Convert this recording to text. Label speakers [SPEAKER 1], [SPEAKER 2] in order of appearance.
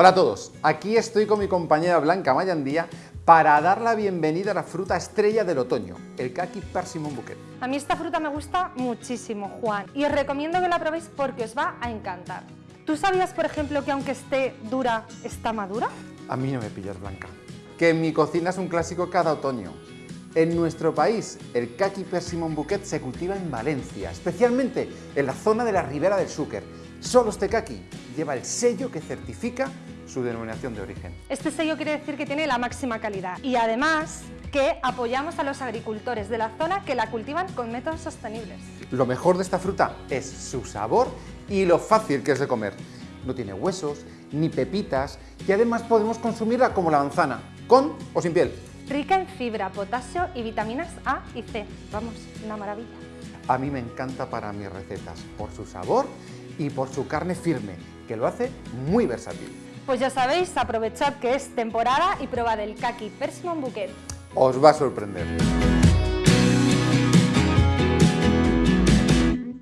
[SPEAKER 1] Hola a todos, aquí estoy con mi compañera Blanca Mayandía para dar la bienvenida a la fruta estrella del otoño, el Kaki Persimmon Bouquet.
[SPEAKER 2] A mí esta fruta me gusta muchísimo, Juan, y os recomiendo que la probéis porque os va a encantar. ¿Tú sabías, por ejemplo, que aunque esté dura, está madura?
[SPEAKER 1] A mí no me pillas, Blanca. Que en mi cocina es un clásico cada otoño. En nuestro país, el Kaki Persimmon Bouquet se cultiva en Valencia, especialmente en la zona de la Ribera del Xúquer. Solo este kaki lleva el sello que certifica su denominación de origen.
[SPEAKER 2] Este sello quiere decir que tiene la máxima calidad y además que apoyamos a los agricultores de la zona que la cultivan con métodos sostenibles.
[SPEAKER 1] Lo mejor de esta fruta es su sabor y lo fácil que es de comer. No tiene huesos, ni pepitas y además podemos consumirla como la manzana, con o sin piel.
[SPEAKER 2] Rica en fibra, potasio y vitaminas A y C. Vamos, una maravilla.
[SPEAKER 1] A mí me encanta para mis recetas, por su sabor y por su carne firme, que lo hace muy versátil.
[SPEAKER 2] Pues ya sabéis, aprovechad que es temporada y probad el Kaki Persimmon Bouquet.
[SPEAKER 1] Os va a sorprender.